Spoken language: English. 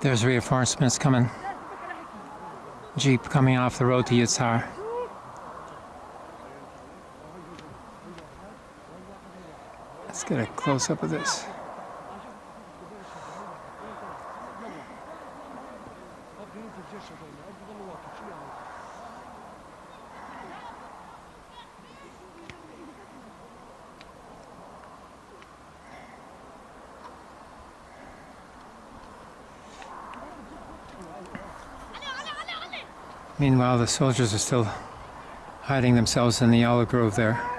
There's reinforcements coming. Jeep coming off the road to Yutsar. Let's get a close up of this. Meanwhile, the soldiers are still hiding themselves in the olive grove there.